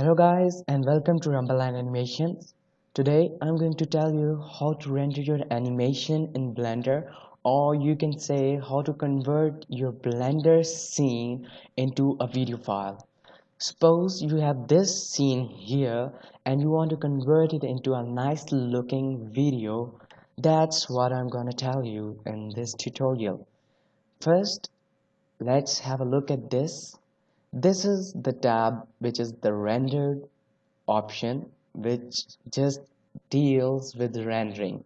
Hello guys and welcome to Rumbleline Animations. Today I'm going to tell you how to render your animation in Blender or you can say how to convert your Blender scene into a video file. Suppose you have this scene here and you want to convert it into a nice looking video. That's what I'm gonna tell you in this tutorial. First, let's have a look at this this is the tab which is the rendered option which just deals with rendering.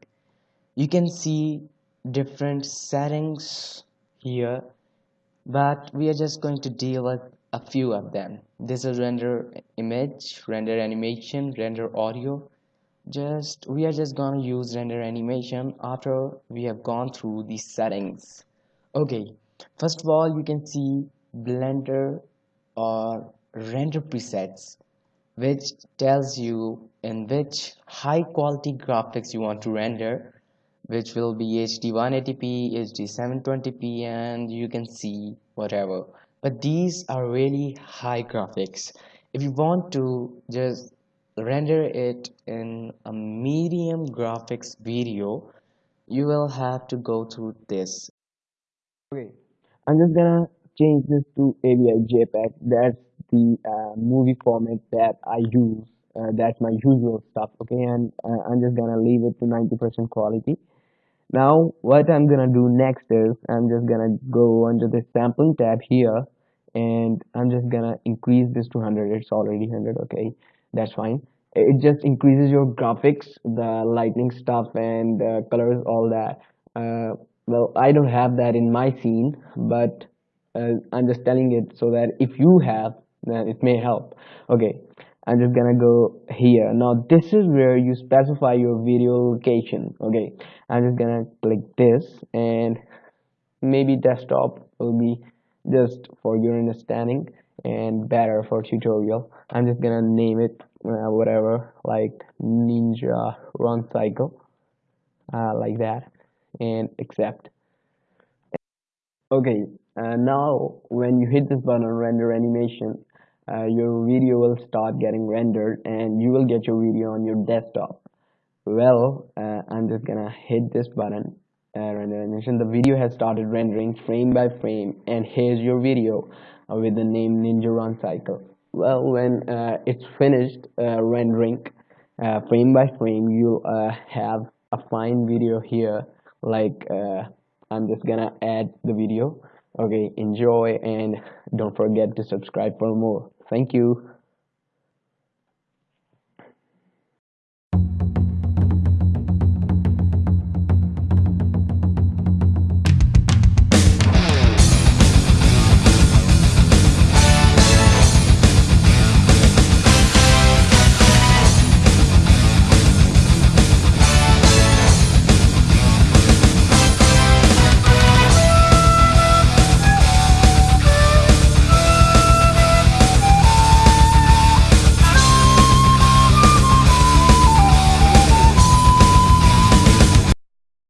You can see different settings here but we are just going to deal with a few of them. This is render image render animation render audio. Just we are just gonna use render animation after we have gone through these settings. Okay first of all you can see blender or render presets which tells you in which high quality graphics you want to render which will be HD 180p, HD 720p and you can see whatever. But these are really high graphics. If you want to just render it in a medium graphics video you will have to go through this. Okay I'm just gonna change this to AVI JPEG. That's the uh, movie format that I use. Uh, that's my usual stuff. Okay, and uh, I'm just gonna leave it to 90% quality. Now, what I'm gonna do next is I'm just gonna go under the sampling tab here, and I'm just gonna increase this to 100. It's already 100. Okay, that's fine. It just increases your graphics, the lightning stuff, and uh, colors, all that. Uh, well, I don't have that in my scene, but uh, I'm just telling it so that if you have then it may help. Okay I'm just gonna go here. Now this is where you specify your video location. Okay I'm just gonna click this and maybe desktop will be just for your understanding and better for tutorial. I'm just gonna name it uh, whatever like ninja run cycle uh, like that and accept. Okay uh, now when you hit this button render animation uh, your video will start getting rendered and you will get your video on your desktop. Well uh, I'm just gonna hit this button uh, render animation. The video has started rendering frame by frame and here's your video uh, with the name ninja run cycle. Well when uh, it's finished rendering frame by frame you have a fine video here like I'm just gonna add the video okay enjoy and don't forget to subscribe for more. Thank you